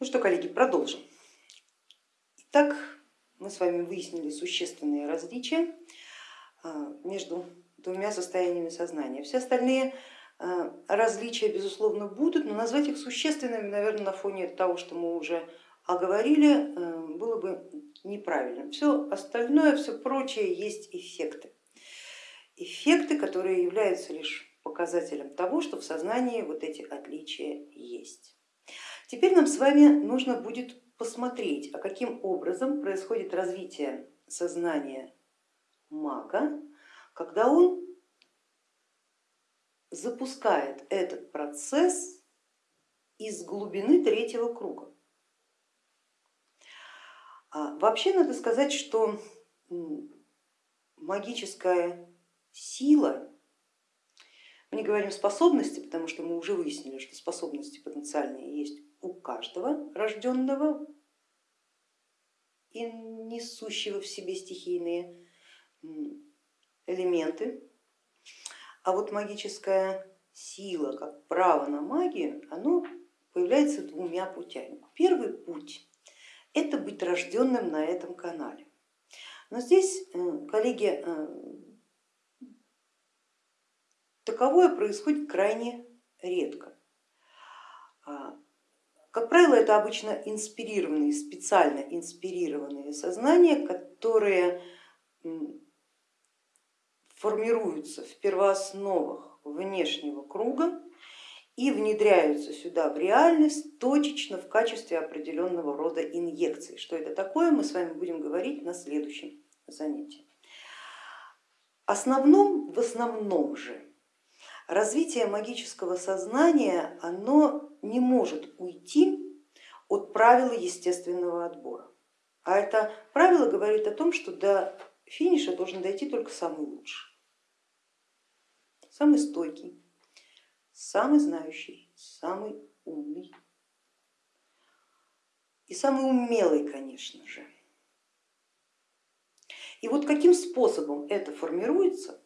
Ну что, коллеги, продолжим. Итак, мы с вами выяснили существенные различия а, между двумя состояниями сознания. Все остальные а, различия, безусловно, будут, но назвать их существенными, наверное, на фоне того, что мы уже оговорили, а, было бы неправильно. Все остальное, все прочее есть эффекты. Эффекты, которые являются лишь показателем того, что в сознании вот эти отличия есть. Теперь нам с вами нужно будет посмотреть, а каким образом происходит развитие сознания мага, когда он запускает этот процесс из глубины третьего круга. А вообще надо сказать, что магическая сила мы не говорим способности, потому что мы уже выяснили, что способности потенциальные есть у каждого рожденного и несущего в себе стихийные элементы. А вот магическая сила, как право на магию, оно появляется двумя путями. Первый путь это быть рожденным на этом канале. Но здесь, э, коллеги, э, таковое происходит крайне редко. Как правило, это обычно инспирированные, специально инспирированные сознания, которые формируются в первоосновах внешнего круга и внедряются сюда в реальность точечно в качестве определенного рода инъекций. Что это такое, мы с вами будем говорить на следующем занятии. Основном, в основном же развитие магического сознания, оно не может уйти от правила естественного отбора. А это правило говорит о том, что до финиша должен дойти только самый лучший, самый стойкий, самый знающий, самый умный и самый умелый, конечно же. И вот каким способом это формируется,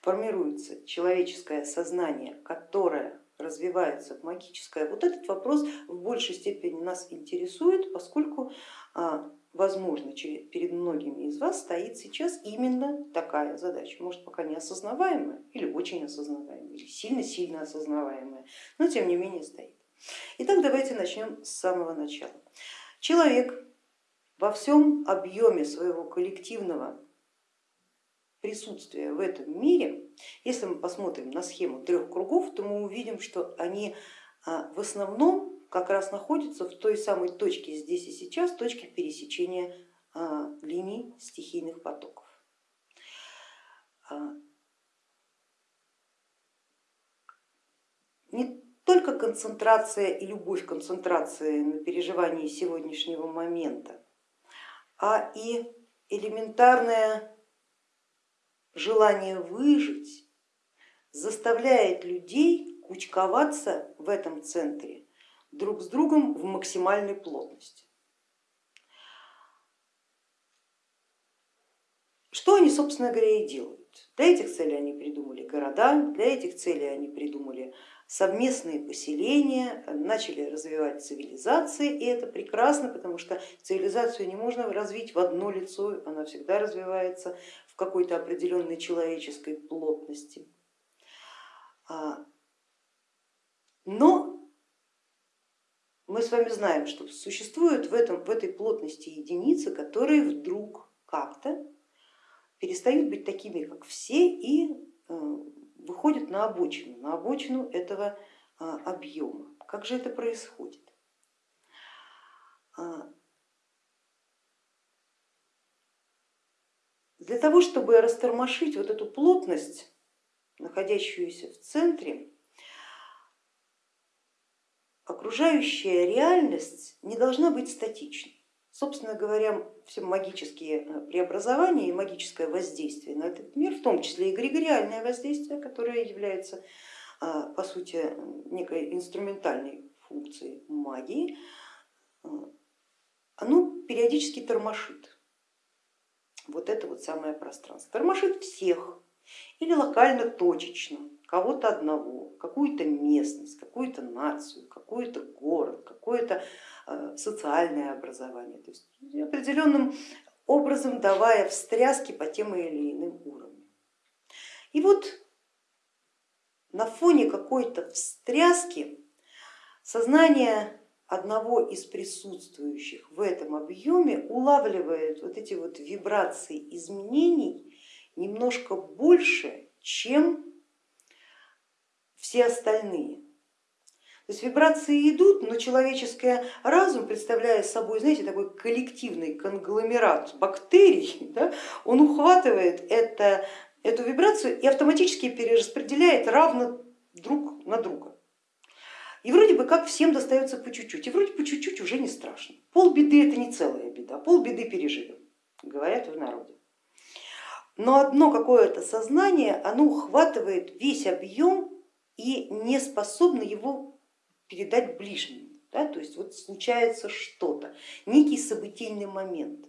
формируется человеческое сознание, которое развивается магическое, вот этот вопрос в большей степени нас интересует, поскольку а, возможно перед многими из вас стоит сейчас именно такая задача, может пока не осознаваемая или очень осознаваемая, или сильно-сильно осознаваемая, но тем не менее стоит. Итак, давайте начнем с самого начала. Человек во всем объеме своего коллективного присутствия в этом мире, если мы посмотрим на схему трех кругов, то мы увидим, что они а, в основном как раз находятся в той самой точке здесь и сейчас, точке пересечения а, линий стихийных потоков. А, не только концентрация и любовь концентрации на переживании сегодняшнего момента, а и элементарная желание выжить заставляет людей кучковаться в этом центре друг с другом в максимальной плотности. Что они, собственно говоря, и делают? Для этих целей они придумали города, для этих целей они придумали совместные поселения, начали развивать цивилизации, и это прекрасно, потому что цивилизацию не можно развить в одно лицо, она всегда развивается в какой-то определенной человеческой плотности. А, но мы с вами знаем, что существуют в, этом, в этой плотности единицы, которые вдруг как-то перестают быть такими, как все, и э, выходят на обочину, на обочину этого а, объема. Как же это происходит? Для того, чтобы растормошить вот эту плотность, находящуюся в центре, окружающая реальность не должна быть статичной. Собственно говоря, все магические э, преобразования и магическое воздействие на этот мир, в том числе и эгрегориальное воздействие, которое является а, по сути некой инструментальной функцией магии, э, оно периодически тормошит вот это вот самое пространство. Тормошит всех или локально точечно, кого-то одного, какую-то местность, какую-то нацию, какой-то город, какое-то э, социальное образование, то есть определенным образом давая встряски по тем или иным уровням. И вот на фоне какой-то встряски сознание одного из присутствующих в этом объеме улавливает вот эти вот вибрации изменений немножко больше, чем все остальные. То есть вибрации идут, но человеческий разум, представляя собой, знаете, такой коллективный конгломерат бактерий, да, он ухватывает это, эту вибрацию и автоматически перераспределяет равно друг на друга. И вроде бы как всем достается по чуть-чуть, и вроде по чуть-чуть уже не страшно. Пол беды это не целая беда, пол беды переживем, говорят в народе. Но одно какое-то сознание, оно ухватывает весь объем и не способно его передать ближнему. Да? То есть вот случается что-то, некий событийный момент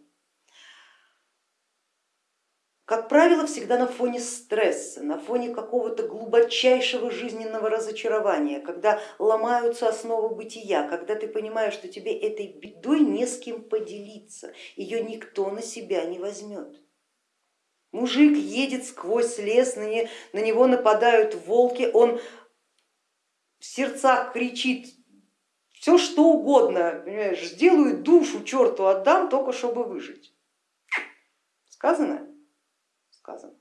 как правило, всегда на фоне стресса, на фоне какого-то глубочайшего жизненного разочарования, когда ломаются основы бытия, когда ты понимаешь, что тебе этой бедой не с кем поделиться, ее никто на себя не возьмет. Мужик едет сквозь лес, на него нападают волки, он в сердцах кричит, все что угодно, понимаешь, сделаю душу черту отдам, только чтобы выжить. Сказано? Сказано.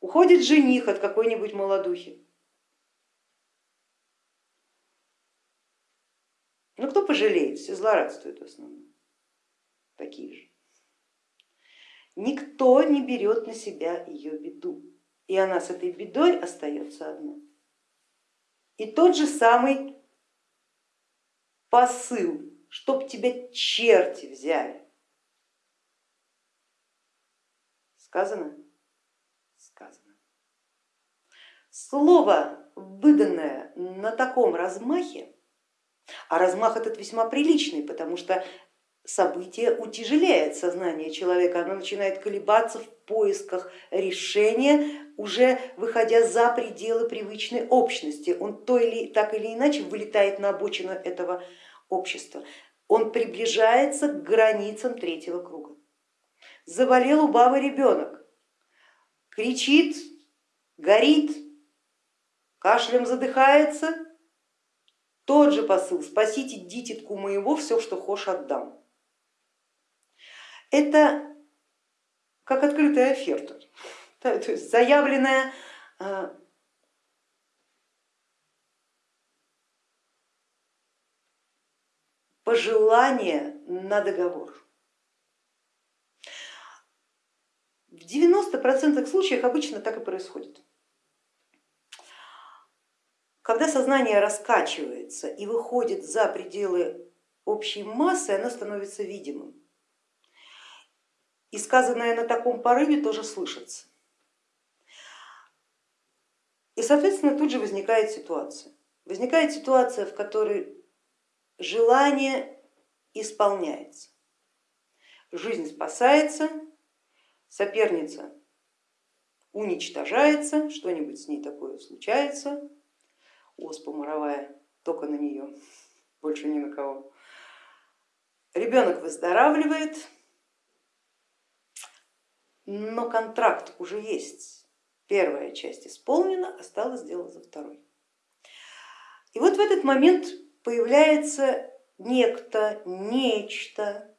Уходит жених от какой-нибудь молодухи. Ну кто пожалеет, все злорадствуют в основном, такие же. Никто не берет на себя ее беду, и она с этой бедой остается одна. И тот же самый посыл, чтоб тебя черти взяли. Сказано? Сказано. Слово, выданное на таком размахе, а размах этот весьма приличный, потому что событие утяжеляет сознание человека, оно начинает колебаться в поисках решения, уже выходя за пределы привычной общности. Он то или так или иначе вылетает на обочину этого общества. Он приближается к границам третьего круга заболел у бабы ребенок, кричит, горит, кашлем задыхается, тот же посыл, спасите дитятку моего, все, что хошь отдам. Это как открытая оферта, то есть заявленная э, пожелание на договор. В 90% случаев обычно так и происходит. Когда сознание раскачивается и выходит за пределы общей массы, оно становится видимым. И сказанное на таком порыве тоже слышится. И, соответственно, тут же возникает ситуация. Возникает ситуация, в которой желание исполняется, жизнь спасается, соперница уничтожается, что-нибудь с ней такое случается, оспа моровая только на нее, больше ни на кого. Ребенок выздоравливает, но контракт уже есть. Первая часть исполнена, осталось дело за второй. И вот в этот момент появляется некто, нечто,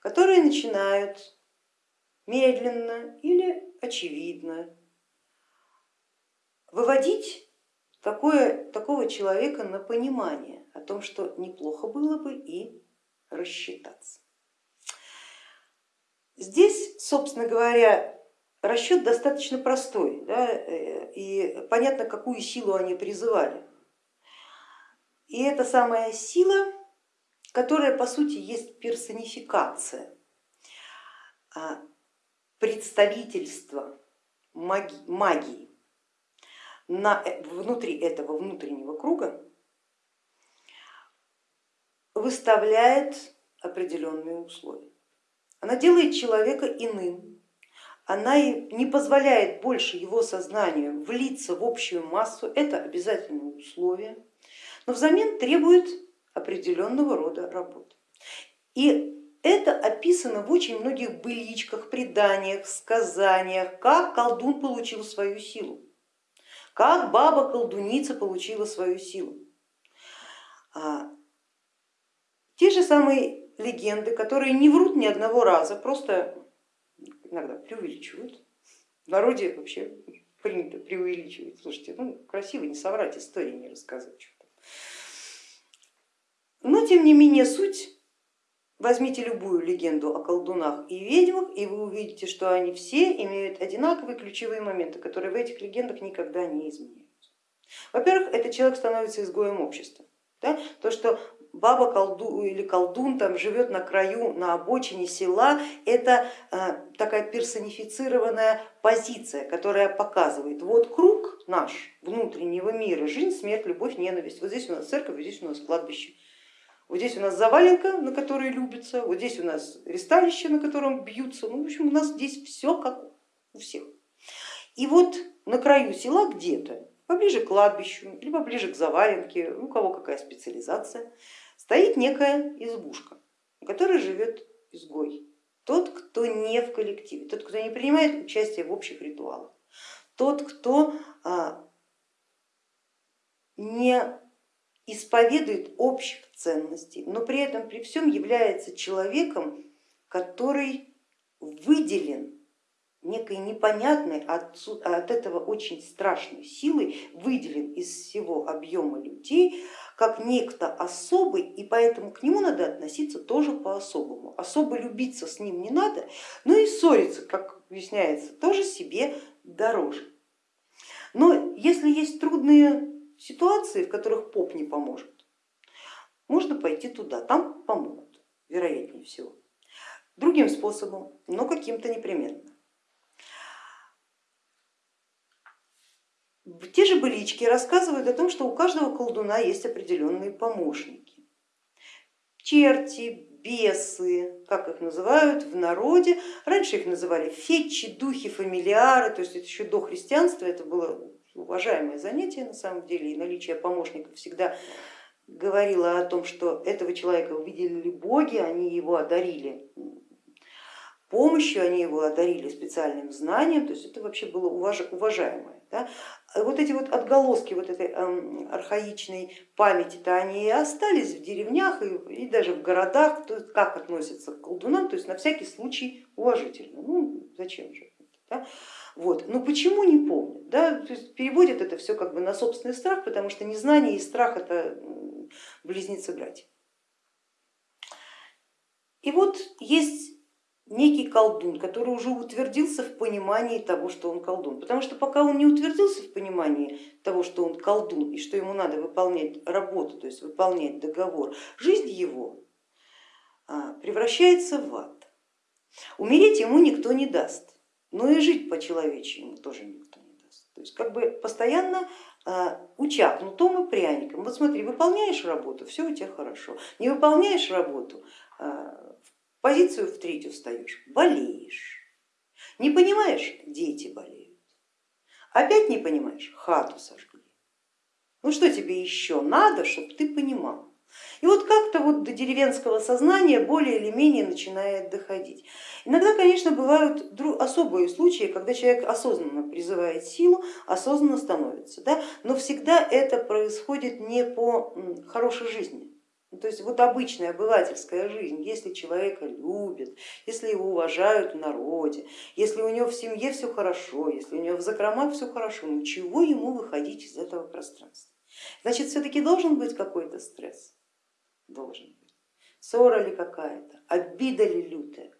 которые начинают медленно или очевидно выводить такое, такого человека на понимание о том, что неплохо было бы и рассчитаться. Здесь, собственно говоря, расчет достаточно простой, да, э, и понятно, какую силу они призывали. И это самая сила, которая по сути есть персонификация представительство магии на, э, внутри этого внутреннего круга выставляет определенные условия. Она делает человека иным, она не позволяет больше его сознанию влиться в общую массу, это обязательное условие, но взамен требует определенного рода работы. И это описано в очень многих быличках, преданиях, сказаниях, как колдун получил свою силу, как баба-колдуница получила свою силу. А, те же самые легенды, которые не врут ни одного раза, просто иногда преувеличивают. В народе вообще принято преувеличивать. Слушайте, ну красиво не соврать, истории не рассказать. Но тем не менее суть, возьмите любую легенду о колдунах и ведьмах, и вы увидите, что они все имеют одинаковые ключевые моменты, которые в этих легендах никогда не изменяются. Во-первых, этот человек становится изгоем общества. Да? То, что баба колду или колдун там живет на краю, на обочине села, это э, такая персонифицированная позиция, которая показывает, вот круг наш внутреннего мира, жизнь, смерть, любовь, ненависть, вот здесь у нас церковь, вот здесь у нас кладбище. Вот здесь у нас заваленка, на которой любится, вот здесь у нас ресталище, на котором бьются. Ну, в общем, у нас здесь все как у всех. И вот на краю села где-то, поближе к кладбищу, либо ближе к заваленке, у кого какая специализация, стоит некая избушка, в которой живет изгой. Тот, кто не в коллективе, тот, кто не принимает участие в общих ритуалах, тот, кто а, не исповедует общих ценностей, но при этом при всем является человеком, который выделен некой непонятной, от, от этого очень страшной силой, выделен из всего объема людей, как некто особый, и поэтому к нему надо относиться тоже по-особому. Особо любиться с ним не надо, но и ссориться, как объясняется, тоже себе дороже. Но если есть трудные ситуации, в которых поп не поможет, можно пойти туда, там помогут, вероятнее всего. Другим способом, но каким-то непременно. Те же былички рассказывают о том, что у каждого колдуна есть определенные помощники. Черти, бесы, как их называют в народе. Раньше их называли фетчи, духи, фамилиары, то есть это еще до христианства, это было уважаемое занятие на самом деле, и наличие помощников всегда говорило о том, что этого человека выделили боги, они его одарили помощью, они его одарили специальным знанием, то есть это вообще было уважаемое. Да? Вот эти вот отголоски вот этой эм, архаичной памяти-то они и остались в деревнях и, и даже в городах, то есть как относятся к колдунам, то есть на всякий случай уважительно. Ну зачем же? Да? Вот. Но почему не помнят? Да? То есть переводят это все как бы на собственный страх, потому что незнание и страх это близнецы братья. И вот есть некий колдун, который уже утвердился в понимании того, что он колдун. Потому что пока он не утвердился в понимании того, что он колдун и что ему надо выполнять работу, то есть выполнять договор, жизнь его а, превращается в ад. Умереть ему никто не даст, но и жить по-человечьи ему тоже никто не даст. То есть как бы постоянно а, уча кнутом и пряником. Вот смотри, выполняешь работу, все у тебя хорошо, не выполняешь работу, а, позицию в третью встаешь, болеешь. Не понимаешь, дети болеют. Опять не понимаешь, хату сожгли. Ну что тебе еще надо, чтобы ты понимал? И вот как-то вот до деревенского сознания более или менее начинает доходить. Иногда, конечно, бывают особые случаи, когда человек осознанно призывает силу, осознанно становится, да? но всегда это происходит не по хорошей жизни, ну, то есть вот обычная обывательская жизнь, если человека любят, если его уважают в народе, если у него в семье все хорошо, если у него в закромах все хорошо, ну чего ему выходить из этого пространства? Значит, все-таки должен быть какой-то стресс, должен быть. Ссора ли какая-то, обида ли лютая.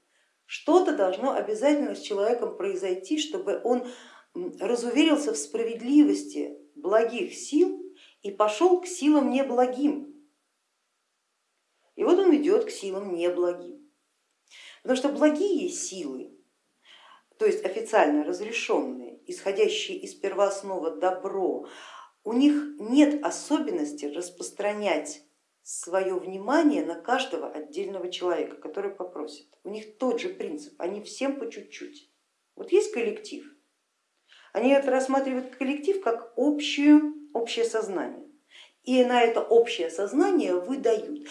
Что-то должно обязательно с человеком произойти, чтобы он разуверился в справедливости благих сил и пошел к силам неблагим, и вот он идет к силам неблагим. Потому что благие силы, то есть официально разрешенные, исходящие из первооснова добро, у них нет особенности распространять свое внимание на каждого отдельного человека, который попросит. У них тот же принцип, они всем по чуть-чуть. Вот есть коллектив, они это рассматривают коллектив как общую, общее сознание. И на это общее сознание выдают.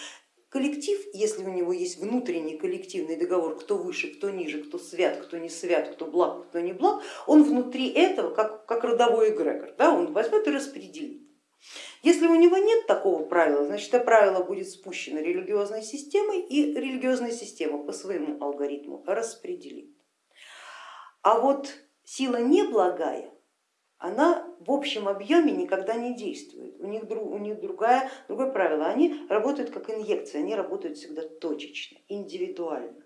Коллектив, если у него есть внутренний коллективный договор, кто выше, кто ниже, кто свят, кто не свят, кто благ, кто не благ, он внутри этого, как, как родовой эгрегор, да, он возьмет и распределит. Если у него нет такого правила, значит это правило будет спущено религиозной системой и религиозная система по своему алгоритму распределит. А вот сила неблагая, она в общем объеме никогда не действует. У них, у них другая, другое правило. Они работают как инъекция, они работают всегда точечно, индивидуально.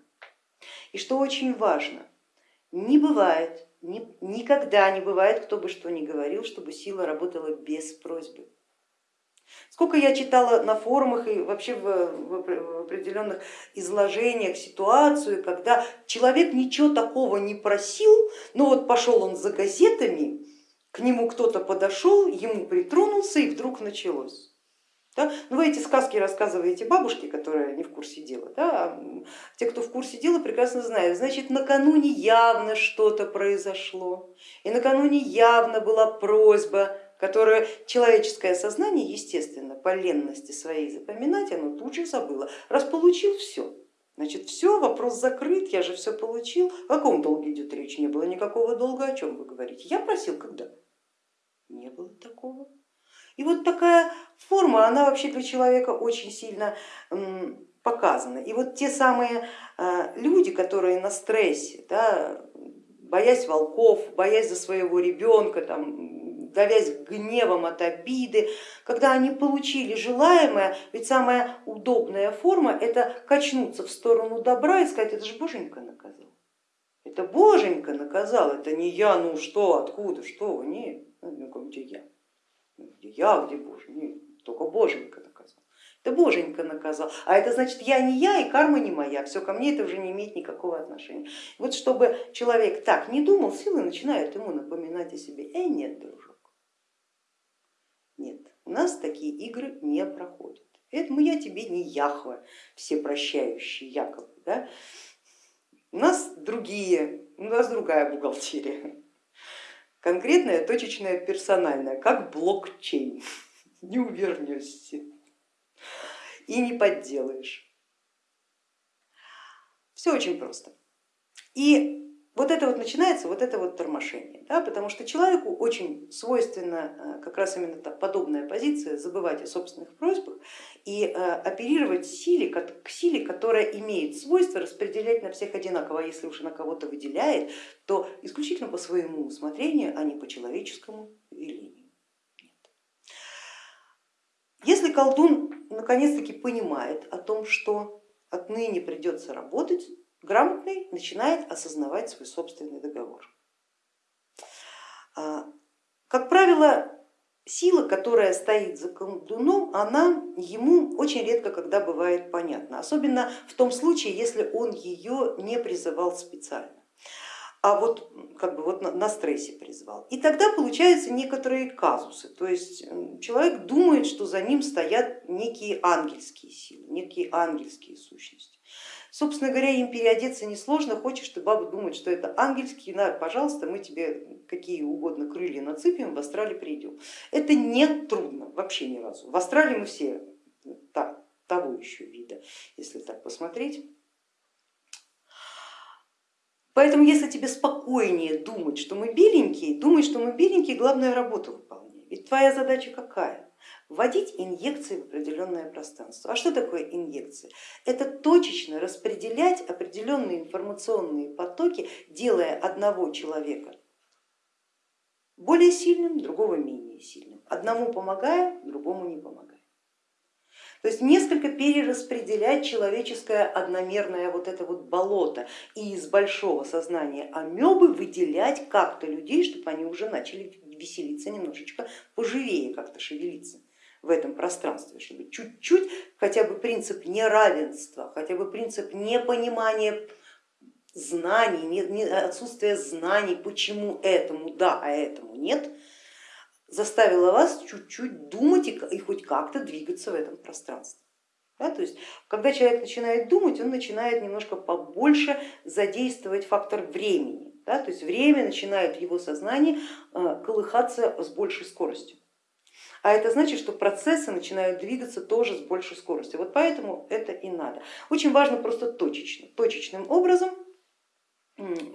И что очень важно, не бывает, ни, никогда не бывает, кто бы что ни говорил, чтобы сила работала без просьбы. Сколько я читала на форумах и вообще в, в определенных изложениях ситуацию, когда человек ничего такого не просил, но вот пошел он за газетами, к нему кто-то подошел, ему притронулся и вдруг началось. Да? Ну, вы эти сказки рассказываете бабушке, которая не в курсе дела, да? а те, кто в курсе дела, прекрасно знают. Значит, накануне явно что-то произошло, и накануне явно была просьба, которую человеческое сознание, естественно, по ленности своей запоминать, оно тут же забыло. Раз получил, все, Значит, все, вопрос закрыт, я же все получил. О каком долге идет речь? Не было никакого долга, о чем вы говорите? Я просил когда? Не было такого. И вот такая форма, она вообще для человека очень сильно показана. И вот те самые а, люди, которые на стрессе, да, боясь волков, боясь за своего ребенка, там, давясь гневом от обиды, когда они получили желаемое, ведь самая удобная форма это качнуться в сторону добра и сказать, это же боженька наказал. Это боженька наказал, это не я, ну что, откуда, что, нет. Ну, где я? Где я, где Боже? Нет, только Боженька наказал. Это Боженька наказал. А это значит, я не я и карма не моя, все ко мне это уже не имеет никакого отношения. Вот чтобы человек так не думал, силы начинают ему напоминать о себе. Э, нет, дружок, у нас такие игры не проходят. Поэтому я тебе не Яхва, все прощающие якобы. Да? У нас другие, у нас другая бухгалтерия конкретное, точечное, персональное, как блокчейн, не увернешься и не подделаешь. Все очень просто. И вот это вот начинается, вот это вот тормошение, да, потому что человеку очень свойственна э, как раз именно та подобная позиция, забывать о собственных просьбах и э, оперировать силе, к силе, которая имеет свойство распределять на всех одинаково, а если уж на кого-то выделяет, то исключительно по своему усмотрению, а не по человеческому велению. Если колдун наконец-таки понимает о том, что отныне придется работать, грамотный начинает осознавать свой собственный договор. А, как правило, сила, которая стоит за колдуном, она ему очень редко когда бывает понятна, особенно в том случае, если он ее не призывал специально а вот как бы вот на стрессе призвал. И тогда получаются некоторые казусы, то есть человек думает, что за ним стоят некие ангельские силы, некие ангельские сущности. Собственно говоря, им переодеться несложно, хочешь ты, баба, думать, что это ангельский, на, пожалуйста, мы тебе какие угодно крылья нацепим, в Австралии придем. Это не трудно, вообще ни разу. В Австралии мы все так, того еще вида, если так посмотреть. Поэтому если тебе спокойнее думать, что мы беленькие, думай, что мы беленькие, главное работу выполняем. Ведь твоя задача какая? вводить инъекции в определенное пространство. А что такое инъекция? Это точечно распределять определенные информационные потоки, делая одного человека более сильным, другого менее сильным. Одному помогая, другому не помогая. То есть несколько перераспределять человеческое одномерное вот это вот болото и из большого сознания амебы выделять как-то людей, чтобы они уже начали веселиться немножечко поживее, как-то шевелиться в этом пространстве, чтобы чуть-чуть хотя бы принцип неравенства, хотя бы принцип непонимания знаний, отсутствие знаний, почему этому да, а этому нет, заставило вас чуть-чуть думать и хоть как-то двигаться в этом пространстве. Да, то есть, когда человек начинает думать, он начинает немножко побольше задействовать фактор времени. Да? То есть время начинает в его сознании э, колыхаться с большей скоростью. А это значит, что процессы начинают двигаться тоже с большей скоростью. Вот поэтому это и надо. Очень важно просто точечно, точечным образом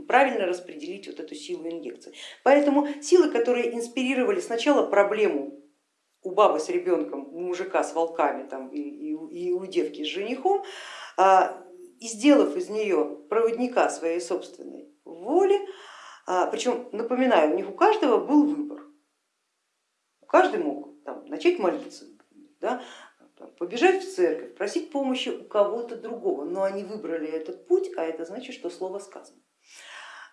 правильно распределить вот эту силу инъекции. Поэтому силы, которые инспирировали сначала проблему у бабы с ребенком, у мужика с волками там, и, и, и у девки с женихом, а, и сделав из нее проводника своей собственной воли, а, причем напоминаю, у них у каждого был выбор, каждый мог там, начать молиться, да, побежать в церковь, просить помощи у кого-то другого, но они выбрали этот путь, а это значит, что слово сказано.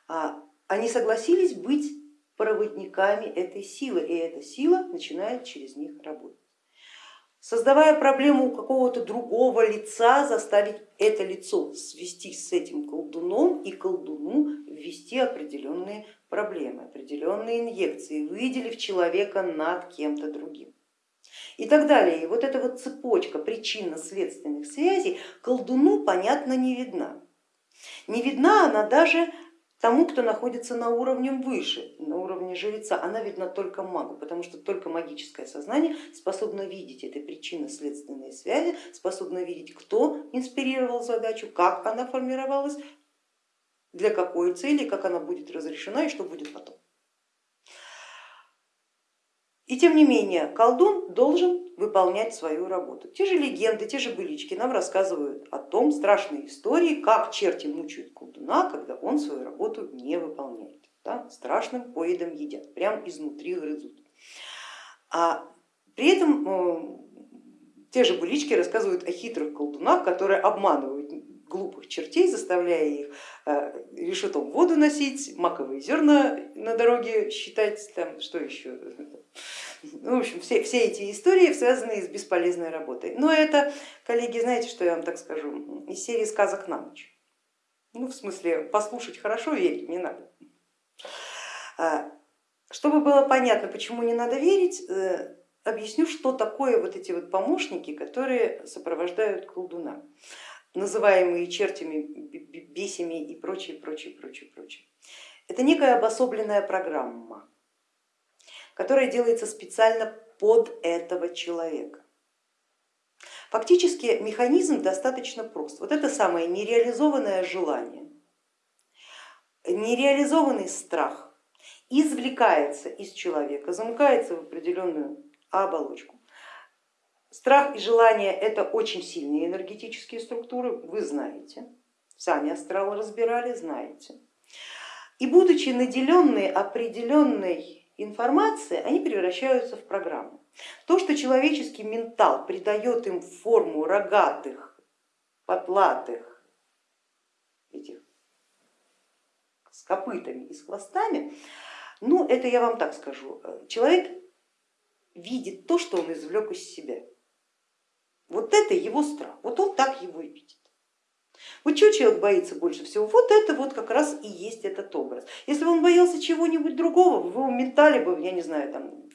А, они согласились быть проводниками этой силы, и эта сила начинает через них работать. Создавая проблему у какого-то другого лица, заставить это лицо свести с этим колдуном и колдуну ввести определенные проблемы, определенные инъекции, выделив человека над кем-то другим. И так далее. И вот эта вот цепочка причинно-следственных связей колдуну, понятно, не видна. Не видна она даже Тому, кто находится на уровне выше, на уровне жреца, она видна только магу, потому что только магическое сознание способно видеть эти причинно-следственные связи, способно видеть, кто инспирировал задачу, как она формировалась, для какой цели, как она будет разрешена и что будет потом. И тем не менее колдун должен выполнять свою работу. Те же легенды, те же былички нам рассказывают о том, страшной истории, как черти мучают колдуна, когда он свою работу не выполняет. Да? Страшным поедом едят, прям изнутри грызут. А при этом э, те же былички рассказывают о хитрых колдунах, которые обманывают глупых чертей, заставляя их э, решетом воду носить, маковые зерна на дороге считать, там, что еще. Ну, в общем, все, все эти истории связаны с бесполезной работой. Но это, коллеги, знаете, что я вам так скажу, из серии сказок на ночь. Ну, в смысле, послушать хорошо, верить не надо. А, чтобы было понятно, почему не надо верить, э, объясню, что такое вот эти вот помощники, которые сопровождают колдуна называемые чертями, бесями и прочее, прочее, прочее, прочее. Это некая обособленная программа, которая делается специально под этого человека. Фактически механизм достаточно прост. Вот это самое нереализованное желание, нереализованный страх извлекается из человека, замыкается в определенную оболочку Страх и желание это очень сильные энергетические структуры, вы знаете, сами астралы разбирали, знаете. И будучи наделенные определенной информацией, они превращаются в программу. То, что человеческий ментал придает им форму рогатых, потлатых, этих с копытами и с хвостами, ну это я вам так скажу, человек видит то, что он извлек из себя. Вот это его страх, вот он так его и видит. Вот чего человек боится больше всего? Вот это вот как раз и есть этот образ. Если бы он боялся чего-нибудь другого, в его ментале бы, я не знаю, там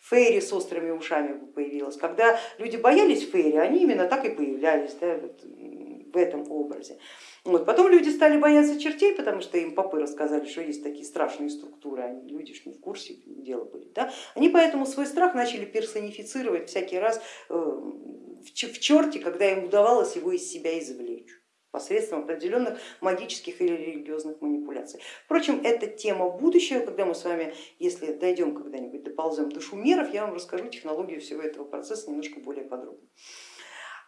фейри с острыми ушами бы появилась. Когда люди боялись фейри, они именно так и появлялись да, вот, в этом образе. Вот. Потом люди стали бояться чертей, потому что им попы рассказали, что есть такие страшные структуры, они, люди ж не в курсе дела были. Да? Они поэтому свой страх начали персонифицировать всякий раз э, в черте, когда им удавалось его из себя извлечь посредством определенных магических или религиозных манипуляций. Впрочем, это тема будущего, когда мы с вами, если дойдем когда-нибудь, доползем до шумеров, я вам расскажу технологию всего этого процесса немножко более подробно.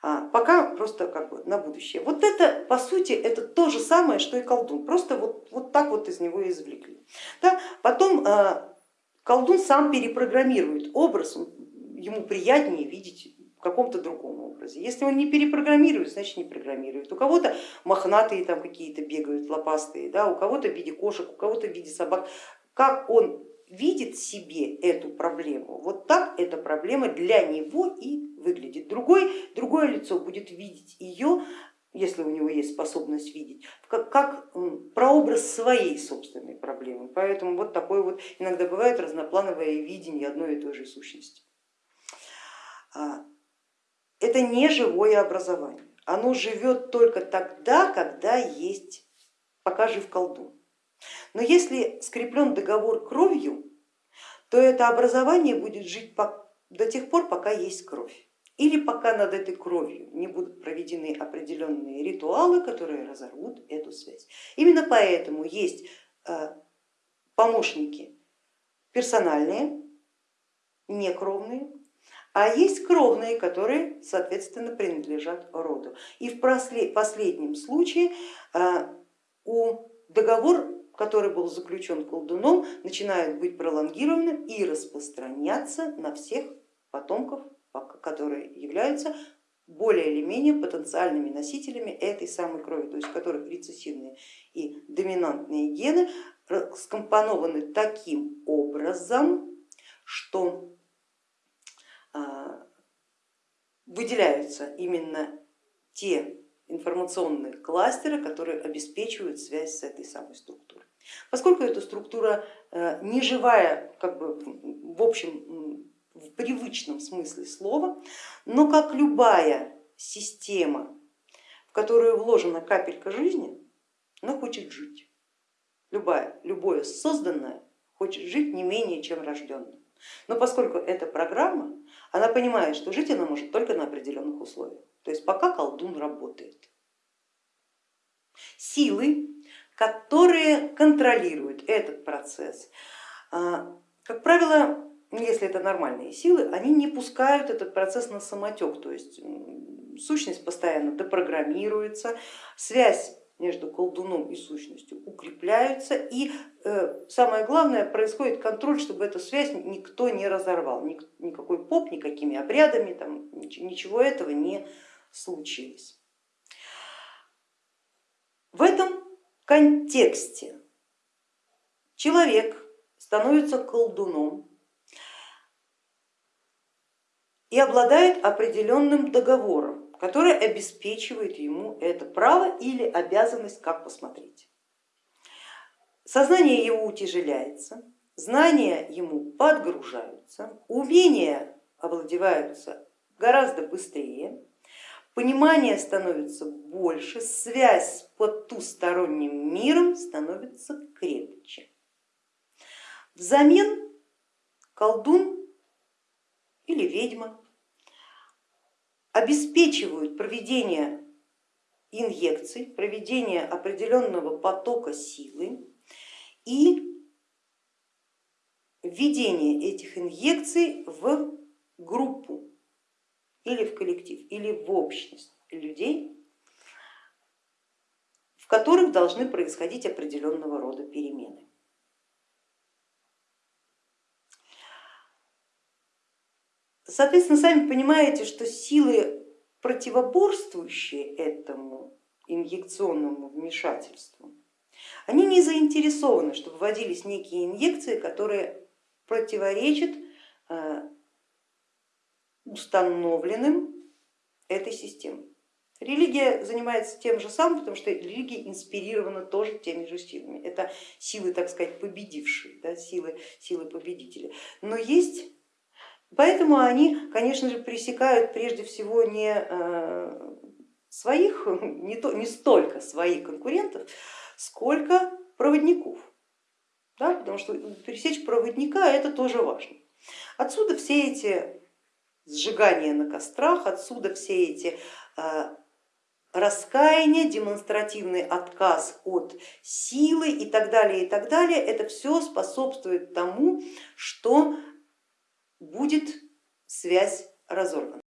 А, пока просто как бы на будущее. Вот это по сути это то же самое, что и колдун, просто вот, вот так вот из него извлекли. Да? Потом а, колдун сам перепрограммирует образ, ему приятнее видеть в каком-то другом образе. Если он не перепрограммирует, значит не программирует. У кого-то мохнатые там какие-то бегают, лопастые, да, у кого-то в виде кошек, у кого-то в виде собак. Как он видит себе эту проблему, вот так эта проблема для него и выглядит. Другой, другое лицо будет видеть ее, если у него есть способность видеть, как, как прообраз своей собственной проблемы. Поэтому вот такое вот иногда бывает разноплановое видение одной и той же сущности. Это не живое образование, оно живет только тогда, когда есть, пока жив колдун. Но если скреплен договор кровью, то это образование будет жить до тех пор, пока есть кровь. Или пока над этой кровью не будут проведены определенные ритуалы, которые разорвут эту связь. Именно поэтому есть э, помощники персональные, некровные, а есть кровные, которые, соответственно, принадлежат роду. И в последнем случае э, у договор, который был заключен колдуном, начинает быть пролонгированным и распространяться на всех потомков, которые являются более или менее потенциальными носителями этой самой крови, то есть которых рецессивные и доминантные гены скомпонованы таким образом, что а, выделяются именно те информационные кластеры, которые обеспечивают связь с этой самой структурой. Поскольку эта структура э, не живая, как бы в общем, в привычном смысле слова, но как любая система, в которую вложена капелька жизни, она хочет жить. Любая, любое созданное хочет жить не менее, чем рожденное. Но поскольку это программа, она понимает, что жить она может только на определенных условиях, то есть пока колдун работает. Силы, которые контролируют этот процесс, а, как правило, если это нормальные силы, они не пускают этот процесс на самотек, то есть сущность постоянно депрограммируется, связь между колдуном и сущностью укрепляются и э, самое главное происходит контроль, чтобы эту связь никто не разорвал, никакой поп, никакими обрядами, там, ничего этого не случилось. В этом контексте человек становится колдуном и обладает определенным договором который обеспечивает ему это право или обязанность, как посмотреть. Сознание его утяжеляется, знания ему подгружаются, умения овладеваются гораздо быстрее, понимание становится больше, связь с потусторонним миром становится крепче. Взамен колдун или ведьма обеспечивают проведение инъекций, проведение определенного потока силы и введение этих инъекций в группу или в коллектив, или в общность людей, в которых должны происходить определенного рода перемены. Соответственно, сами понимаете, что силы, противоборствующие этому инъекционному вмешательству, они не заинтересованы, чтобы вводились некие инъекции, которые противоречат э, установленным этой системой. Религия занимается тем же самым, потому что религия инспирирована тоже теми же силами. Это силы, так сказать, победившие, да, силы, силы победителя. Но есть Поэтому они, конечно же, пресекают прежде всего не э, своих, не, то, не столько своих конкурентов, сколько проводников. Да, потому что пересечь проводника это тоже важно. Отсюда все эти сжигания на кострах, отсюда все эти э, раскаяние, демонстративный отказ от силы и так далее, и так далее. Это все способствует тому, что будет связь разорвана.